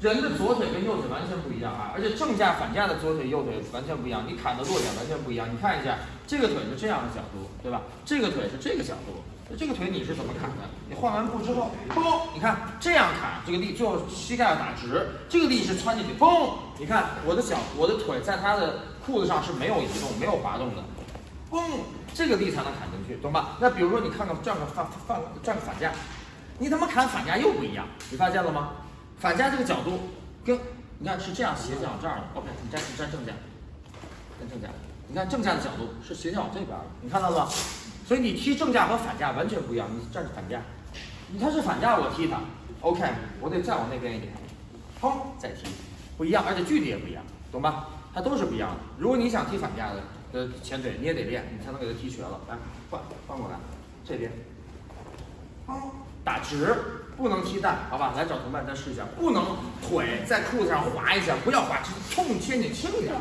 人的左腿跟右腿完全不一样啊，而且正架反架的左腿右腿完全不一样，你砍的落点完全不一样。你看一下，这个腿是这样的角度，对吧？这个腿是这个角度，那这个腿你是怎么砍的？你换完步之后，嘣，你看这样砍，这个力最后膝盖要打直，这个力是穿进去，嘣，你看我的脚，我的腿在他的裤子上是没有移动、没有滑动的，嘣，这个力才能砍进去，懂吧？那比如说你看看转个反反转个反架，你他妈砍反架又不一样，你发现了吗？反架这个角度跟你看是这样斜着往这儿的，OK，你站你站正架，站正架，你看正架的角度是斜着往这边的，你看到了吗？所以你踢正架和反架完全不一样，你站反架，你看是反架我踢它，OK，我得再往那边一点，砰再踢，不一样，而且距离也不一样，懂吧？它都是不一样的。如果你想踢反架的的前腿，你也得练，你才能给它踢瘸了。来换换过来，这边，砰打直。不能踢蛋，好吧，来找同伴再试一下，不能腿在裤子上划一下，不要划，痛切你轻一点。